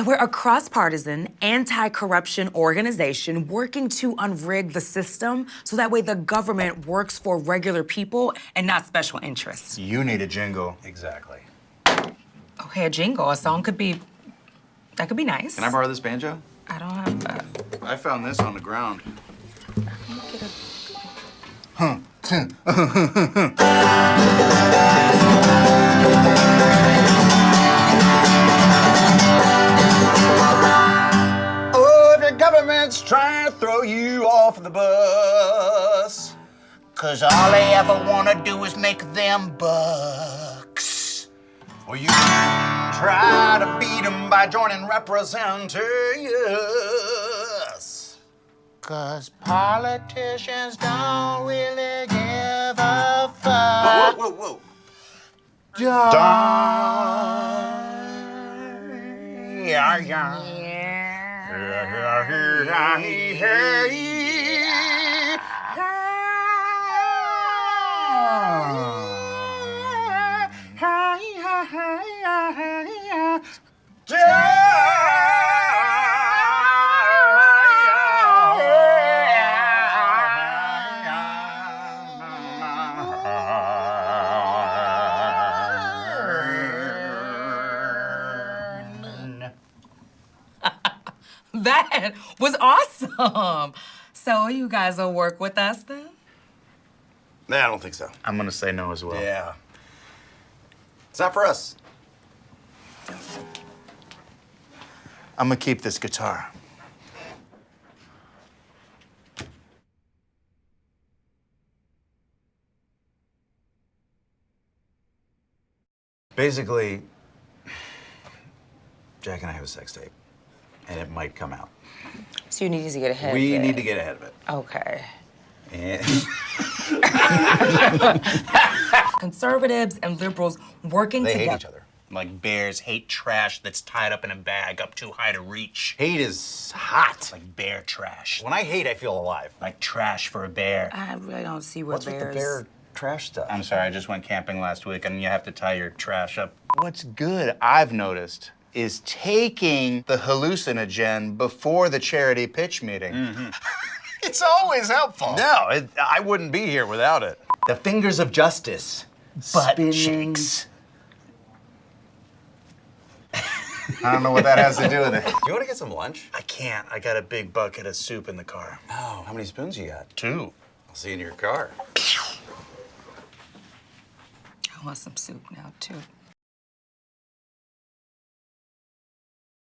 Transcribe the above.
So we're a cross-partisan, anti-corruption organization working to unrig the system so that way the government works for regular people and not special interests. You need a jingle. Exactly. Okay, a jingle, a song could be, that could be nice. Can I borrow this banjo? I don't have that. I found this on the ground. Oh, to throw you off the bus. Cause all they ever wanna do is make them bucks. Or you try to beat them by joining representatives. Cause politicians don't really give a fuck. Whoa, whoa, whoa. Darn. Yeah, yeah here, hey, hey. That was awesome. So you guys will work with us then? Nah, I don't think so. I'm gonna say no as well. Yeah. It's not for us. I'm gonna keep this guitar. Basically, Jack and I have a sex tape, and it might come out. So you need to get ahead We of it. We need to get ahead of it. Okay. And Conservatives and liberals working they together. hate each other. Like bears hate trash that's tied up in a bag up too high to reach. Hate is hot. Like bear trash. When I hate, I feel alive. Like trash for a bear. I really don't see what What's with the bear trash stuff? I'm sorry, I just went camping last week and you have to tie your trash up. What's good, I've noticed, is taking the hallucinogen before the charity pitch meeting. Mm-hmm. It's always helpful. No, it, I wouldn't be here without it. The fingers of justice. Butt Spinning. cheeks. I don't know what that has to do with it. Do you want to get some lunch? I can't. I got a big bucket of soup in the car. Oh, how many spoons you got? Two. I'll see you in your car. I want some soup now too.